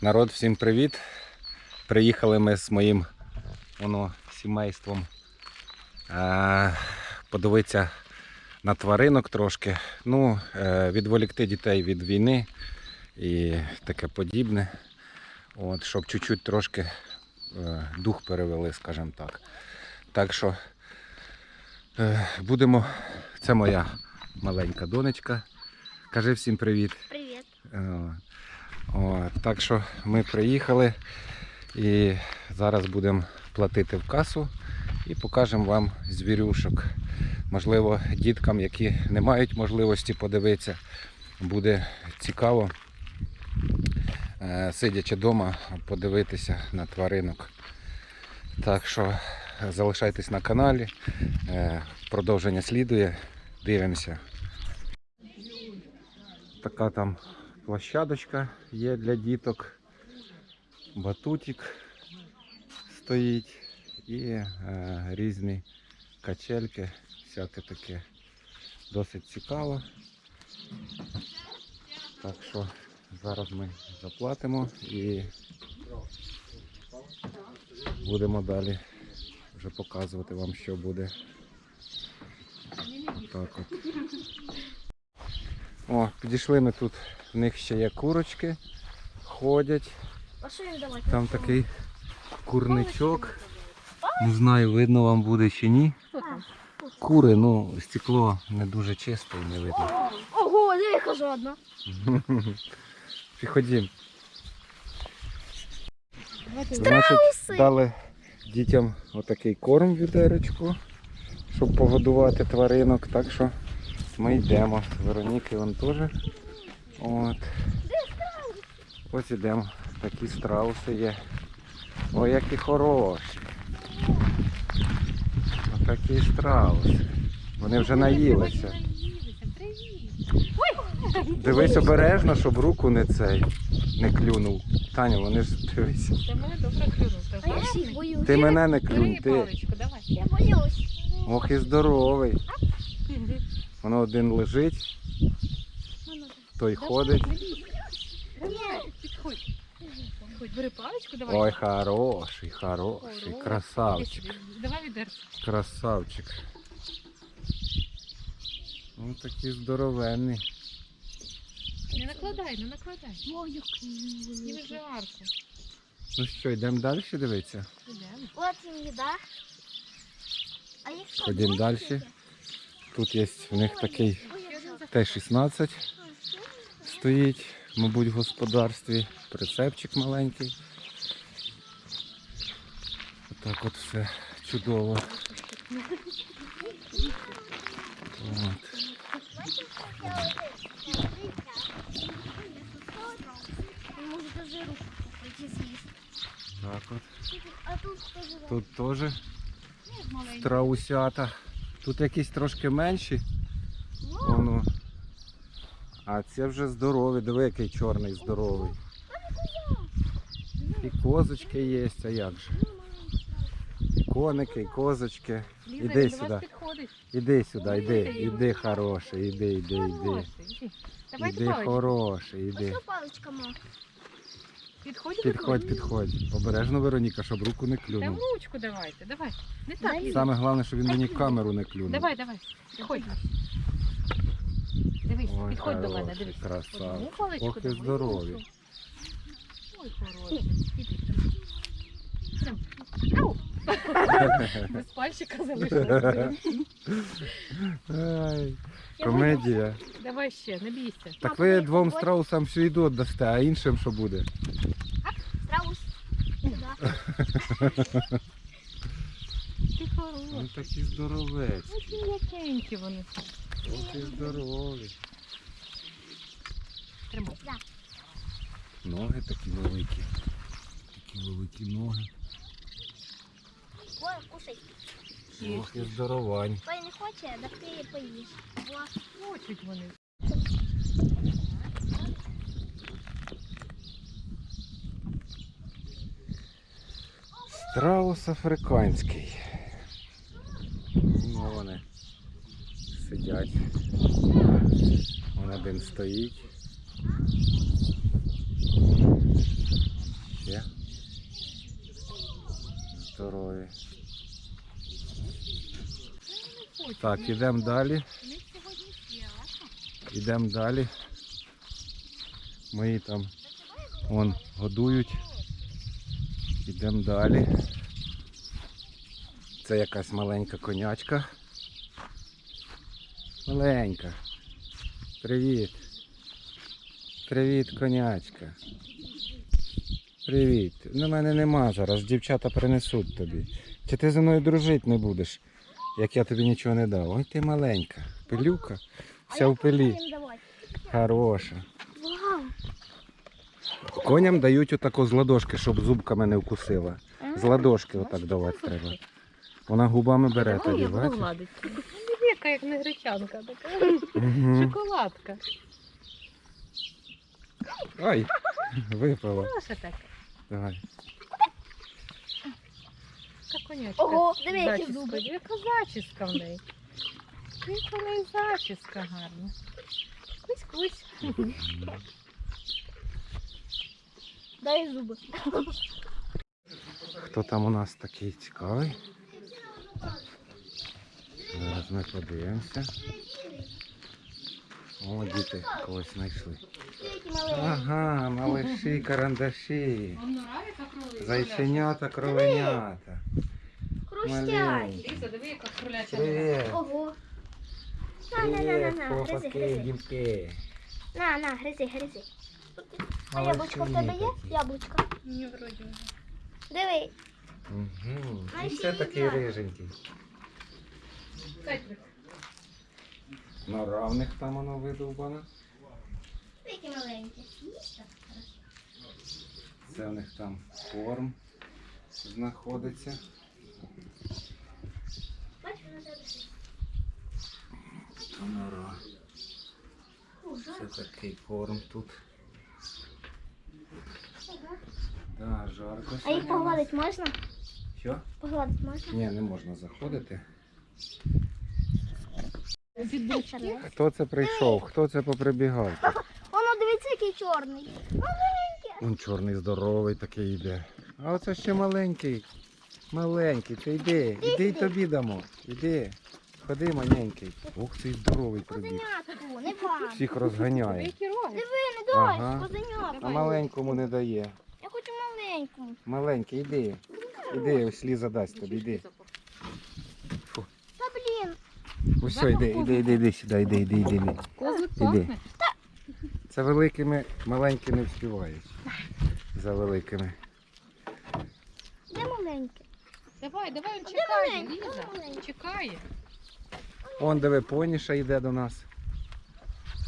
Народ, всім привіт! Приїхали ми з моїм воно, сімейством е, подивитися на тваринок трошки. Ну, е, відволікти дітей від війни і таке подібне. От, щоб чуть-чуть трошки е, дух перевели, скажімо так. Так що е, будемо. Це моя маленька донечка. Кажи всім привіт. Привіт. Е, О, так що ми приїхали і зараз будемо платити в касу і покажемо вам звірюшок. Можливо, діткам, які не мають можливості подивитися, буде цікаво, е, сидячи вдома, подивитися на тваринок. Так що залишайтесь на каналі, е, продовження слідує, дивимося. Така там площадочка є для діток, батутик стоїть і е, різні качельки, всяке таке. Досить цікаво. Так що зараз ми заплатимо і будемо далі вже показувати вам, що буде. Так от. О, підійшли ми тут, в них ще є курочки, ходять. А що їм давати? Там такий курничок. Не знаю, видно вам буде чи ні. Кури, ну, стекло не дуже чисте і не видно. Ого, яка жодна. Підходім. Значить, дали дітям отакий корм в відерочку, щоб погодувати тваринок. Так що ми йдемо. Вероніки вон теж. От. Ось ідемо. Такі страуси є. Ой, які хороші. Отакі страуси. Вони вже наїлися. Дивись обережно, щоб руку не цей не клюнув. Таня, вони ж дивись. Та мене добре клюнув. Ти. Ти мене не клюнь, ти. Я боюсь. Ох і здоровий. Воно один лежить, той ходить. Давай, підходь. Підходь, бери паличку, давай. Ой, хороший, хороший, Хороший. красавчик, Давай відерце. красавчик. Ну такий здоровенний. Не накладай, не накладай. Ой, який. Не вже арку. Ну що, йдемо далі дивитися? Ідемо. От їм їда. А їх що? Ходім далі. Тут є в них такий Ой, я Т-16 стоїть, мабуть, в господарстві. Прицепчик маленький. Отак от все чудово. От. Так от. Тут теж страусята. Тут якісь трошки менші. Воно. А це вже здорові. Диви, який чорний здоровий. І козочки є, а як же? І коники, і козочки. Іди сюди. Іди сюди, іди, іди хороший, іди, іди, іди. Іди. Хороший, іди. Підходь, Підходь, підходь. Обережно, Вероніка, щоб руку не Та клюнув. ручку давайте, давай. Не так, Саме головне, щоб він мені в камеру не клюнув. Давай, давай. Підходь. Дивись, Ой, підходь до мене, хороший, дивись. красавчик. Одну паличку Ох і давай, здорові. Ой, хороший. Іди. Прям. Ау! Без пальчика залишилося. Ай, комедія. Давай ще, не бійся. Так ви двом страусам всю їду віддасте, а іншим що буде? Страус. Сюди. Ти Ну хороший. такі здоровець. Ось м'якенькі вони. І здорові. Тримай. Ноги такі великі. Такі великі ноги. Ой, кушай. Ох і здоровань. Той не хоче, так ти поїш. Хочуть вони. Страус африканський. сидять. Вон один стоїть. Є? Здорові. Так, ідемо далі. Йдемо далі. Мої там вон годують. Ідемо далі. Це якась маленька конячка. Маленька. Привіт. Привіт, конячка. Привіт. На мене нема зараз. Дівчата принесуть тобі. Чи ти зі мною дружити не будеш, як я тобі нічого не дав? Ой ти маленька. Пилюка. Вся в пилі. Хороша. Коням дають отако з ладошки, щоб зубками не вкусила. З ладошки отак давати треба. Вона губами бере тоді, бачиш? Ну, як не гречанка, така Угу. шоколадка. Ай, випала. Ну, що? Давай. Така конячка. Ого, диви, які зуби. Яка зачіска в неї. Яка в неї зачіска гарна. Кусь-кусь. Дай зуби. Хто там у нас такий цікавий? Зараз ми подивимося. О, діти когось знайшли. Ага, малиші, карандаші. Зайченята, кровенята. Хрустять. Маленькі. Ліза, диви, яка кроляча. Ого. На, на, на, на, на, гризи, гризи. На, на, гризи, гризи. А яблучко в тебе є? Яблучко. Ні, вроді вже. Диви. Угу. І все такий риженький. На равних там воно видовбано. Які маленькі. Це в них там корм знаходиться. Бачиш, вона тебе лежить. Та нора. Ужас. Це такий корм тут. Да, жарко. А їх сьогодні. погладити можна? Що? Погладити можна? Ні, не можна заходити. Хто це прийшов? Хто це поприбігав? Воно дивіться, який чорний. Він чорний, здоровий такий йде. А оце ще маленький. Маленький, ти йди, іди й тобі дамо. Іди. Ходи, маленький. Ух, цей здоровий прибіг. Козенятку, не вам. Всіх розганяє. Диви, не дай, Ага. козенятку. А маленькому не дає. Я хочу маленьку. Маленький, іди. Іди, ось Ліза дасть тобі, йди. Ось все, йди, йди, йди, йди сюди, йди, йди, йди. йди. Козлик пахне. Це великими, маленькі не вспівають. За великими. Де маленьке? Давай, давай, він Де чекає? Де Ліза. Чекає. Он диви, поніша йде до нас.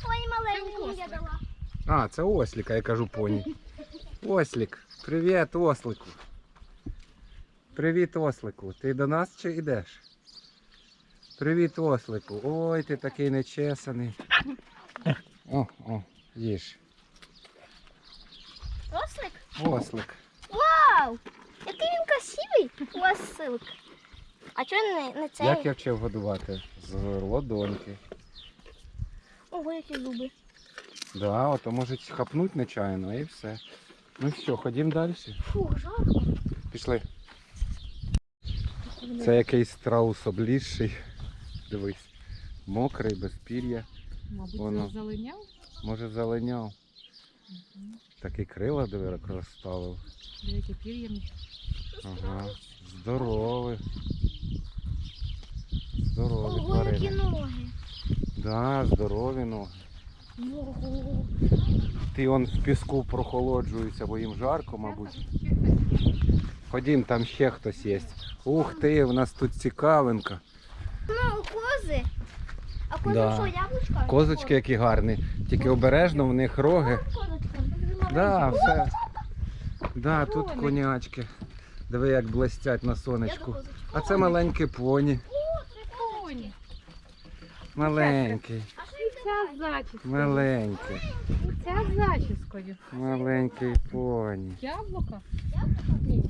Ой, маленьку Це я дала. А, це осліка, я кажу поні. Ослік. Привіт, ослику. Привіт, ослику. Ти до нас чи йдеш? Привіт, ослику. Ой, ти такий нечесаний. О, о, їж. Ослик? Ослик. Вау! Який він красивий. Ослик. А чого не, не цей? Як я вчив годувати? З ладоньки. Ого, які зуби. Да, ото можуть хапнуть нечайно і все. Ну що, ходім далі. Фу, жарко. Пішли. Це якийсь страус облізший. Дивись. Мокрий, без пір'я. Мабуть, Воно. це залиняв. Може залиняв. Такий крила диви розставив. Деякі пір'ями. Ага. Здоровий. Здорові Ого, які тварини. ноги. Да, здорові ноги. Ого. Ти он в піску прохолоджується, бо їм жарко, мабуть. Ходім, там ще хтось є. Ух ти, в нас тут цікавинка. Ну, кози. А кози Да. що, яблучка? Козочки які гарні. Тільки обережно, в них роги. Козочка. Да, все. Да, тут конячки. Диви, як блестять на сонечку. А це маленькі поні. Коні. Маленький, А що їх Ця з зачіскою. маленький, Ця з зачіскою. маленький поні. Яблука? Ні.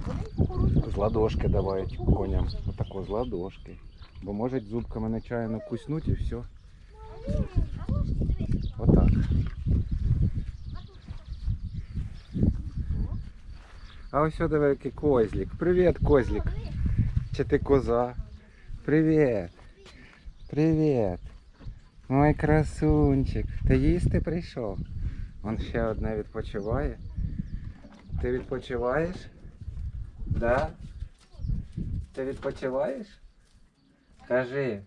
З ладошки давають коням. Отако з ладошки. Бо можуть зубками нечаянно куснуть і все. Отак. А ось сюди який козлик. Привіт, козлик. Чи ти коза? Привіт. Привіт. Мой красунчик. Ти їсти прийшов? Он ще одне відпочиває. Ти відпочиваєш? Да? Ти відпочиваєш? Кажи.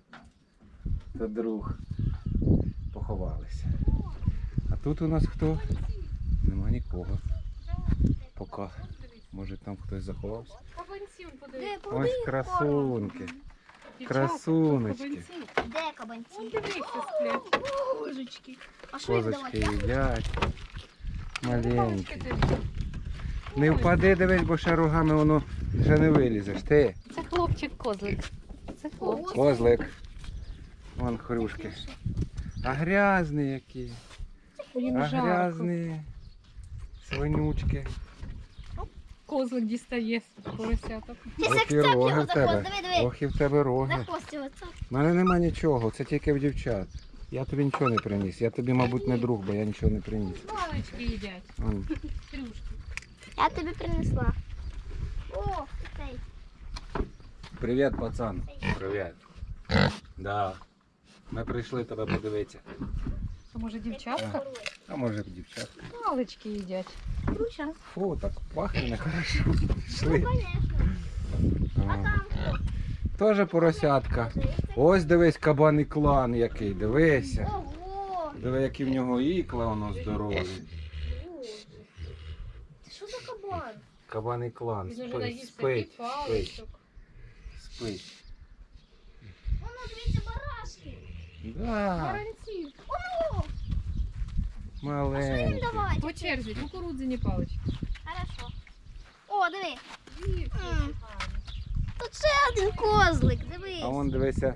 То друг. Поховалися. А тут у нас хто? Нема нікого. Поки. Може там хтось заховався. Кабанців подивись. Ось красунки. Красуночки. кабанці. Де кабанці? Вон дивися, сплять. Козочки. Козочки їдять. Маленькі. Не впади, дивись, бо ще рогами воно вже не вилізеш. Ти, Це хлопчик козлик. Це хлопчик. козлик. Вон хрюшки. А грязні які. Їм А жарко. грязні. Свинючки. Козлик дістає поросяток. Ох і роги його в за тебе. Диви, диви. Ох і в тебе За роги. хвост його цап. У мене нема нічого, це тільки в дівчат. Я тобі нічого не приніс. Я тобі, мабуть, не друг, бо я нічого не приніс. Палички їдять. Я тобі принесла. О. Привіт, пацан. Привіт. Да. Ми прийшли тебе подивитися. А може дівчатка? А може дівчатка. Палички їдять. Груша. Фу, так пахне нехорошо. Пішли. Конечно. А А, там Теж поросятка. Ось дивись кабаний клан який, дивися. Ого! Диви, які в нього ікла воно здорові. Що за кабан? Кабаний клан. Спить, спить, спить. Спить. Воно, дивіться, барашки. Да, Баранці. О, що їм маленький. давати? По черзі, кукурудзяні палички. Хорошо. О, диви. М. Тут ще один козлик, дивись. А вон дивися,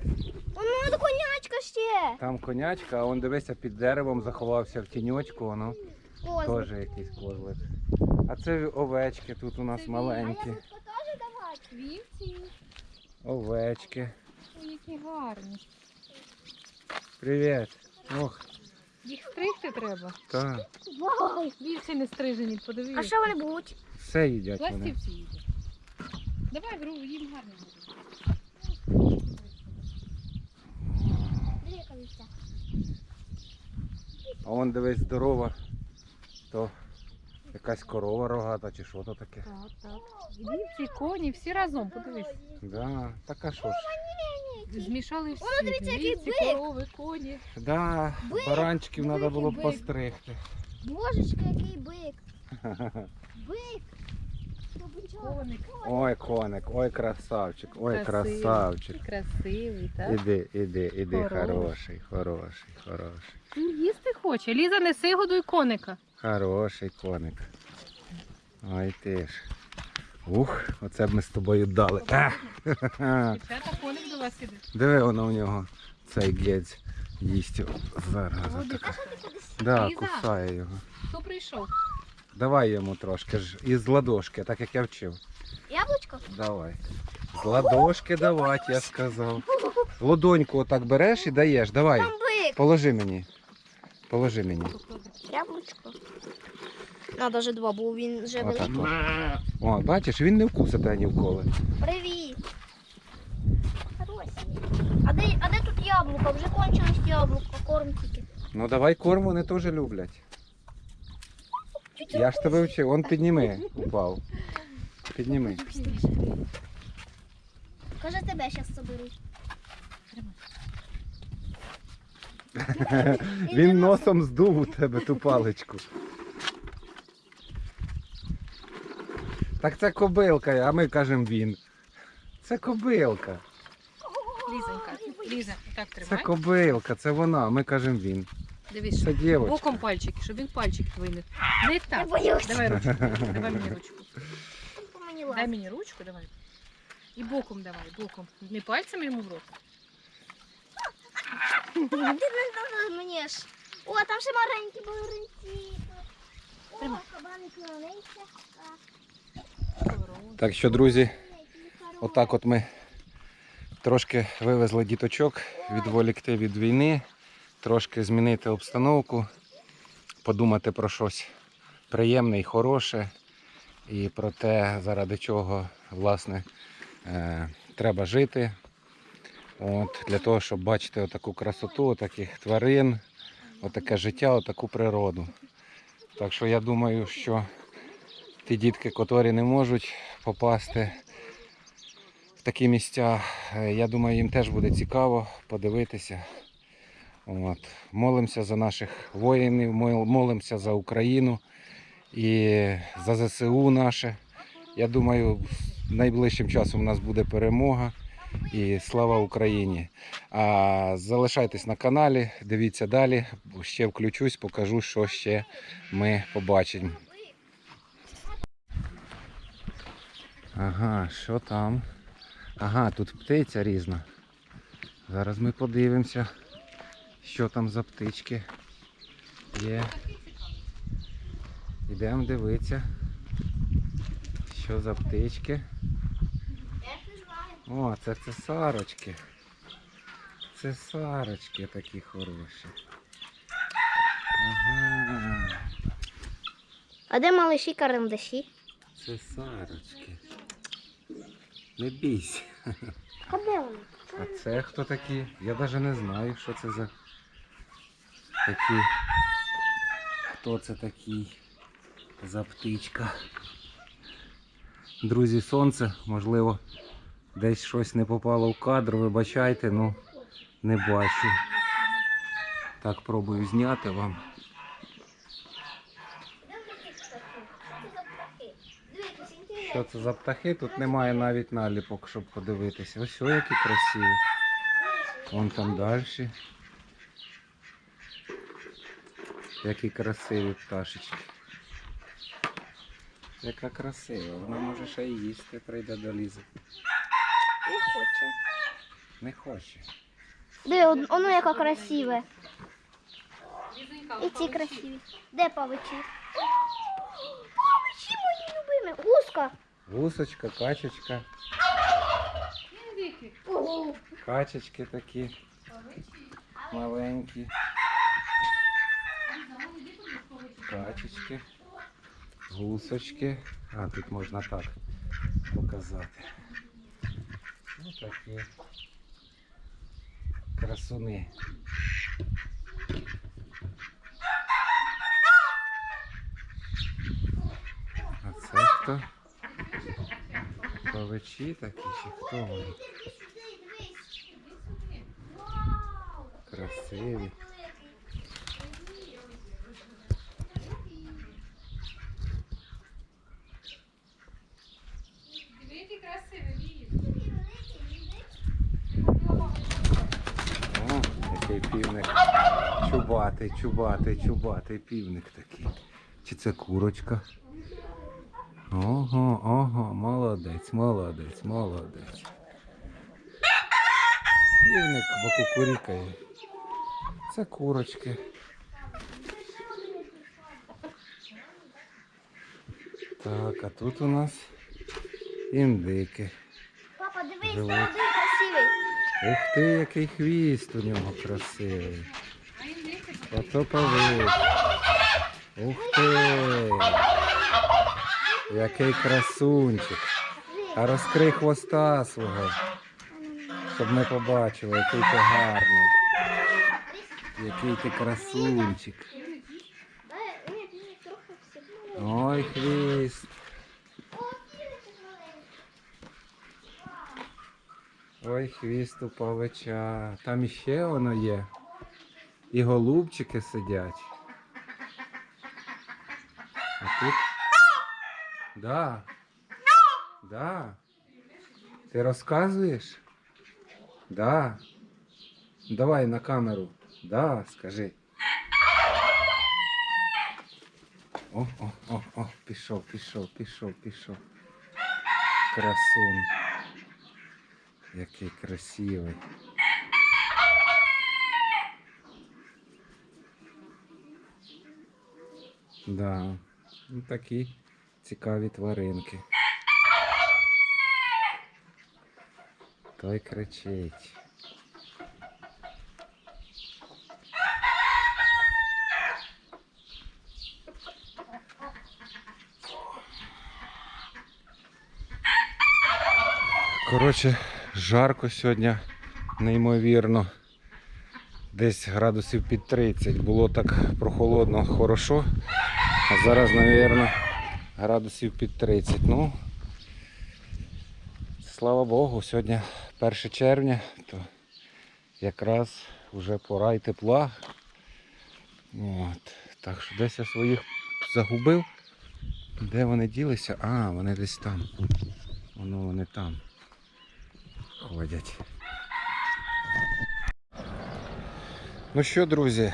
Воно до конячка ще. там конячка, а вон дивися під деревом заховався в тіньочку, воно Козлик. теж якийсь козлик. А це овечки тут у нас маленькі. теж давати? Вівці. Овечки. Ой, які гарні. Привіт. Ох, Їх стригти треба. так. Вау. Вівці не стрижені, подивись. А що вони будуть? Все їдять вони. Пластівці їдять. Давай, гру, їм гарно буде. А вон дивись здорова. То якась корова рогата чи що то таке. Так, так. Вівці, коні, всі разом, подивись. Да, так а що ж. Змішали всі. Воно, дивіться, який Вівці, бик. корови, коні. Да, Бик, баранчиків треба було б бик. постригти. Божечка, який бик. Бик. Коник. Ой, коник, ой, красавчик, ой, Красивий. красавчик. Красивий, так? Іди, іди, іди, Хороший. хороший, хороший. Він їсти хоче. Ліза, неси годуй коника. Хороший коник. Ой ти ж. Ух, оце б ми з тобою дали. Дівчата, коник до вас іде. Диви воно в нього, цей гець їсть зараз. Да, кусає його. Хто прийшов? Давай йому трошки ж із ладошки, так як я вчив. Яблучко? Давай. З ладошки давати, я сказав. Ладоньку отак береш і даєш. Давай. Положи мені. Положи мені. Яблучко. Надо вже два, бо він вже Отак. великий. от. О, бачиш, він не вкусить ні вколи. Привіт. Хороші. А де, а де тут яблуко? Вже кончилось яблуко, корм тільки. Ну давай корм вони теж люблять. Я ж тебе вчив, он підніми, упав. Підніми. Каже, тебе зараз соберу. Він носом здув у тебе ту паличку. Так це кобилка, а ми кажемо він. Це кобилка. Лізонька, Ліза, так Це кобилка, це вона, а ми кажемо він. Дивись, Це дівчинка. боком пальчики, щоб він пальчик твій не. Не Я так. боюсь. Давай ручку. Давай мені ручку. Мені Дай мені ручку, давай. І боком давай, боком. Не пальцем йому в рот. Ти не дала мені ж. О, там ще маленькі балеринці. О, Тримай. кабаник маленький. Так що, друзі, отак от ми трошки вивезли діточок, відволікти від війни, трошки змінити обстановку, подумати про щось приємне і хороше, і про те, заради чого власне е, треба жити. От, для того, щоб бачити отаку красоту, таких тварин, отаке життя, отаку природу. Так що я думаю, що ті дітки, котрі не можуть попасти в такі місця, е, я думаю, їм теж буде цікаво подивитися. От. Молимося за наших воїнів, молимося за Україну і за ЗСУ наше. Я думаю, найближчим часом у нас буде перемога і слава Україні. А залишайтесь на каналі, дивіться далі, ще включусь, покажу, що ще ми побачимо. Ага, що там? Ага, тут птиця різна. Зараз ми подивимося, що там за птички є. Йдемо дивитися, що за птички. О, це цесарочки. Цесарочки такі хороші. Ага, А де малиші карандаші? цесарочки. Не бійся. А де вони? А це хто такі? Я навіть не знаю, що це за такі. Хто це такий за птичка? Друзі, сонце, можливо, десь щось не попало в кадр, вибачайте, ну не бачу. Так пробую зняти вам. Що це за птахи? Тут немає навіть наліпок, щоб подивитися. Ось о, які красиві. Вон там далі. Які красиві пташечки. Яка красива, вона може ще й їсти, прийде до лізи. Не хоче. Не хоче. Де, он- воно яка красиве. І ці красиві. Де павичі? Павичі мої любимі. Гуска. Гусочка, качечка, качечки такі маленькі. Качечки, гусочки. А, тут можна так показати. Ось такі красуни. А це хто? Павичі такі чи хто вони? Красиві. Чубатий, чубатий, чубатий півник такий. Чи це курочка? Ого, ого, молодець, молодець, молодець. Півник бо кукурікає. Це курочки. Так, а тут у нас індики. Папа, дивись, один красивий. Ух ти, який хвіст у нього красивий. Ото. Ух ти! Який красунчик. А розкрий хвоста свого, щоб ми побачили, який ти гарний. Який ти красунчик. Ой, хвіст. Ой, хвіст у павича. Там іще воно є. І голубчики сидять. А тут. Да. Да. Ти розказуєш? Да. Давай на камеру. Да, скажи. О, о, о, о, пішов, пішов, пішов, пішов. Красун. Який красивий. Да, ну такі цікаві тваринки. Той кричить. Коротше, жарко сьогодні. неймовірно. Десь градусів під 30. Було так прохолодно, хорошо. А зараз, мабуть, градусів під 30. Ну, слава Богу, сьогодні 1 червня, то якраз вже пора й тепла. От. Так що десь я своїх загубив. Де вони ділися? А, вони десь там. Воно вони там ходять. Ну що, друзі,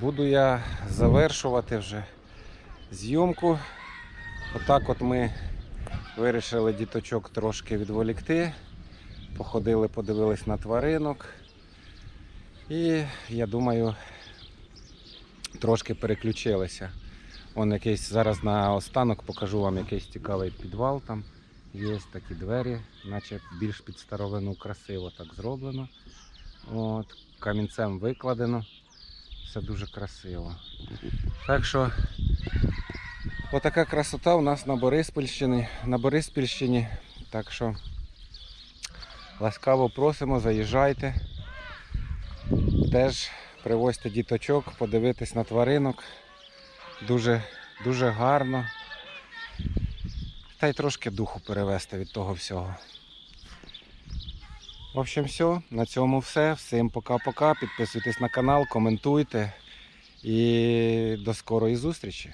буду я завершувати вже зйомку. Отак от ми вирішили діточок трошки відволікти. Походили, подивились на тваринок. І я думаю, трошки переключилися. Вон якийсь зараз на останок покажу вам якийсь цікавий підвал там. Є такі двері, наче більш під старовину красиво так зроблено. От, камінцем викладено. Все дуже красиво. Так що отака красота у нас на Бориспільщині. На Бориспільщині. Так що ласкаво просимо, заїжджайте. Теж привозьте діточок, подивитись на тваринок. Дуже, дуже гарно. Та й трошки духу перевести від того всього. В общем, все. На цьому все. Всім пока-пока. Підписуйтесь на канал, коментуйте. І до скорої зустрічі.